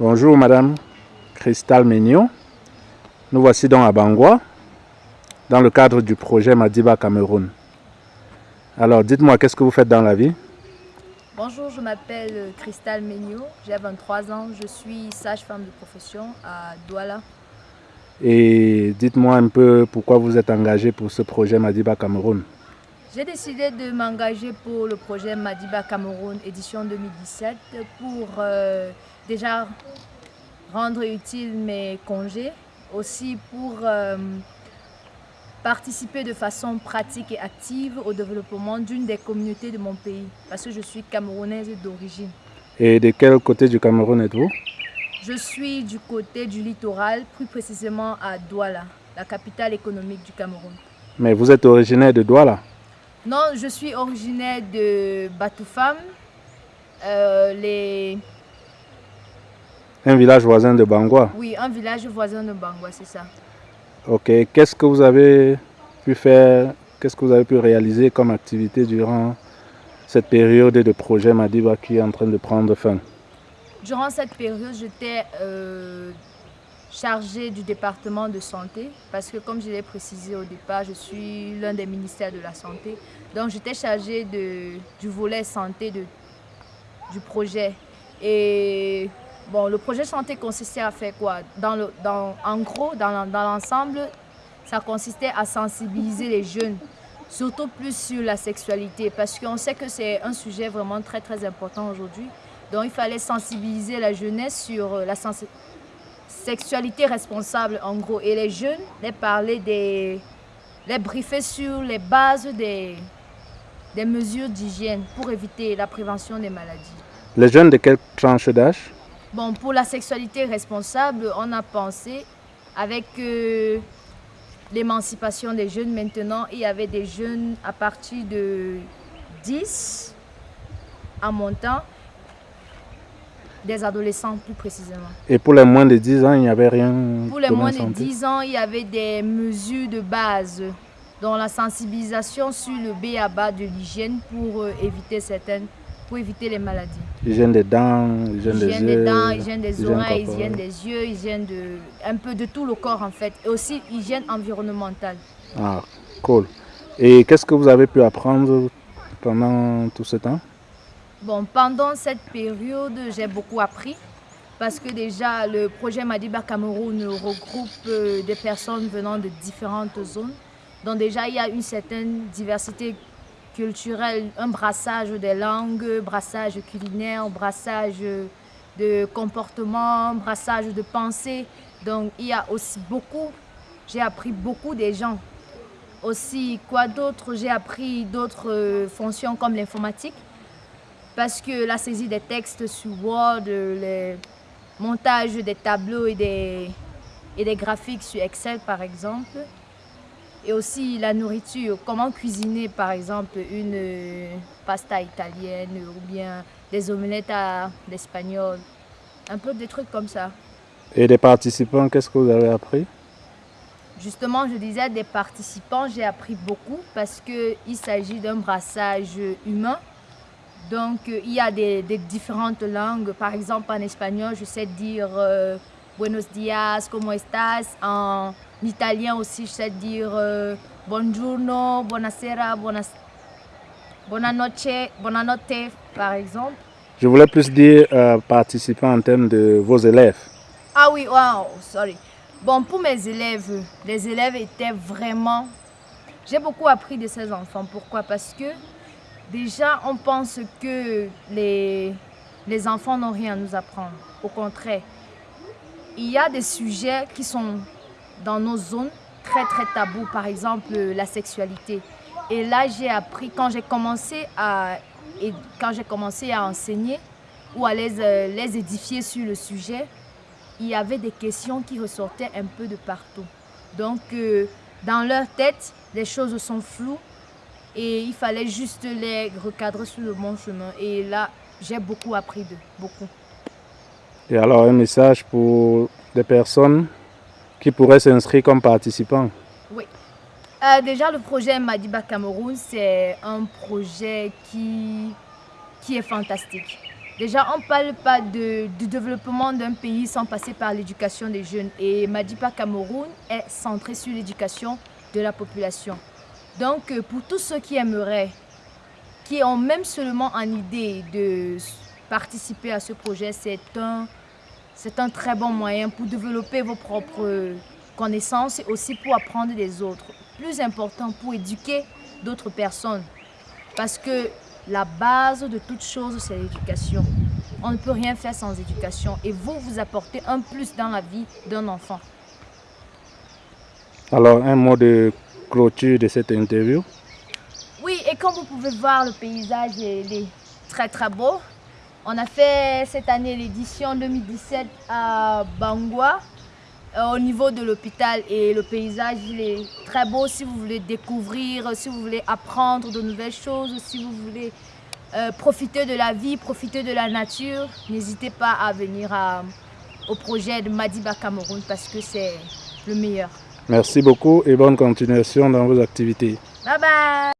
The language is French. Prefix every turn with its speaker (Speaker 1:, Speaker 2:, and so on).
Speaker 1: Bonjour Madame Cristal Mignon. Nous voici donc à Bangwa, dans le cadre du projet Madiba Cameroun. Alors dites-moi, qu'est-ce que vous faites dans la vie?
Speaker 2: Bonjour, je m'appelle Cristal Mignon, j'ai 23 ans, je suis sage-femme de profession à Douala.
Speaker 1: Et dites-moi un peu pourquoi vous êtes engagée pour ce projet Madiba Cameroun.
Speaker 2: J'ai décidé de m'engager pour le projet Madiba Cameroun édition 2017 pour euh, déjà rendre utile mes congés, aussi pour euh, participer de façon pratique et active au développement d'une des communautés de mon pays, parce que je suis camerounaise d'origine.
Speaker 1: Et de quel côté du Cameroun êtes-vous?
Speaker 2: Je suis du côté du littoral, plus précisément à Douala, la capitale économique du Cameroun.
Speaker 1: Mais vous êtes originaire de Douala?
Speaker 2: Non, je suis originaire de Batoufam, euh, les...
Speaker 1: Un village voisin de Bangwa
Speaker 2: Oui, un village voisin de Bangwa, c'est ça.
Speaker 1: Ok, qu'est-ce que vous avez pu faire, qu'est-ce que vous avez pu réaliser comme activité durant cette période de projet Madiba qui est en train de prendre fin?
Speaker 2: Durant cette période, j'étais euh, chargée du département de santé parce que comme je l'ai précisé au départ, je suis l'un des ministères de la santé. Donc j'étais chargée de, du volet santé de, du projet. Et Bon, le projet santé consistait à faire quoi? Dans le, dans, En gros, dans, l'ensemble, ça consistait à sensibiliser les jeunes, surtout plus sur la sexualité, parce qu'on sait que c'est un sujet vraiment très très important aujourd'hui. Donc il fallait sensibiliser la jeunesse sur la sexualité responsable en gros. Et les jeunes, les parler des... les briefer sur les bases des, des mesures d'hygiène pour éviter la prévention des maladies.
Speaker 1: Les jeunes de quelle tranche d'âge?
Speaker 2: Bon, pour la sexualité responsable, on a pensé avec euh, l'émancipation des jeunes maintenant, il y avait des jeunes à partir de 10 en montant, des adolescents plus précisément.
Speaker 1: Et pour les moins de 10 ans, il n'y avait rien
Speaker 2: Pour les moins de 10 ans, il y avait des mesures de base, dont la sensibilisation sur le B.A.B.A. de l'hygiène pour euh, éviter certaines pour éviter les maladies.
Speaker 1: Hygiène des dents, hygiène, des,
Speaker 2: yeux, des dents, hygiène des oreilles, hygiène des yeux, hygiène de un peu de tout le corps en fait. Et aussi hygiène environnementale.
Speaker 1: Ah, cool. Et qu'est-ce que vous avez pu apprendre pendant tout ce temps?
Speaker 2: Bon, pendant cette période, j'ai beaucoup appris parce que déjà le projet Madiba Cameroun regroupe euh, des personnes venant de différentes zones. Donc déjà, il y a une certaine diversité culturel, un brassage des langues, brassage culinaire, brassage de comportement, brassage de pensée. Donc il y a aussi beaucoup, j'ai appris beaucoup des gens. Aussi, quoi d'autre? J'ai appris d'autres euh, fonctions comme l'informatique parce que la saisie des textes sur Word, le montage des tableaux et des, et des graphiques sur Excel par exemple, et aussi la nourriture, comment cuisiner par exemple une euh, pasta italienne ou bien des omelettes à l'espagnol, un peu des trucs comme ça.
Speaker 1: Et des participants, qu'est-ce que vous avez appris?
Speaker 2: Justement, je disais des participants, j'ai appris beaucoup parce qu'il s'agit d'un brassage humain. Donc, il y a des, différentes langues. Par exemple, en espagnol, je sais dire euh, Buenos dias, ¿cómo estás? En italien aussi, je sais dire euh, buongiorno, buonasera, buonas, buonanotte, buonanotte, par exemple.
Speaker 1: Je voulais plus dire euh, participants en termes de vos élèves.
Speaker 2: Ah oui, wow, sorry. Bon, pour mes élèves, les élèves étaient vraiment... J'ai beaucoup appris de ces enfants. Pourquoi? Parce que déjà, on pense que les, les enfants n'ont rien à nous apprendre. Au contraire, il y a des sujets qui sont dans nos zones très très tabous, par exemple la sexualité. Et là, j'ai appris, quand j'ai commencé à, commencé à enseigner ou à les, euh, les édifier sur le sujet, il y avait des questions qui ressortaient un peu de partout. Donc, euh, dans leur tête, les choses sont floues et il fallait juste les recadrer sur le bon chemin. Et là, j'ai beaucoup appris d'eux, beaucoup.
Speaker 1: Et alors un message pour des personnes qui pourraient s'inscrire comme participants
Speaker 2: Oui. Euh, déjà, le projet Madiba Cameroun, c'est un projet qui, qui est fantastique. Déjà, on ne parle pas de, du développement d'un pays sans passer par l'éducation des jeunes. Et Madiba Cameroun est centré sur l'éducation de la population. Donc, euh, pour tous ceux qui aimeraient, qui ont même seulement en idée de participer à ce projet, c'est un, c'est un très bon moyen pour développer vos propres connaissances et aussi pour apprendre des autres. Plus important, pour éduquer d'autres personnes. Parce que la base de toute chose, c'est l'éducation. On ne peut rien faire sans éducation. Et vous, vous apportez un plus dans la vie d'un enfant.
Speaker 1: Alors, un mot de de cette interview
Speaker 2: Oui, et comme vous pouvez voir, le paysage est très très beau. On a fait cette année l'édition 2017 à Bangwa, euh, au niveau de l'hôpital. Et le paysage est très beau si vous voulez découvrir, si vous voulez apprendre de nouvelles choses, si vous voulez euh, profiter de la vie, profiter de la nature. N'hésitez pas à venir à- au projet de Madiba Cameroun parce que c'est le meilleur.
Speaker 1: Merci beaucoup et bonne continuation dans vos activités.
Speaker 2: Bye bye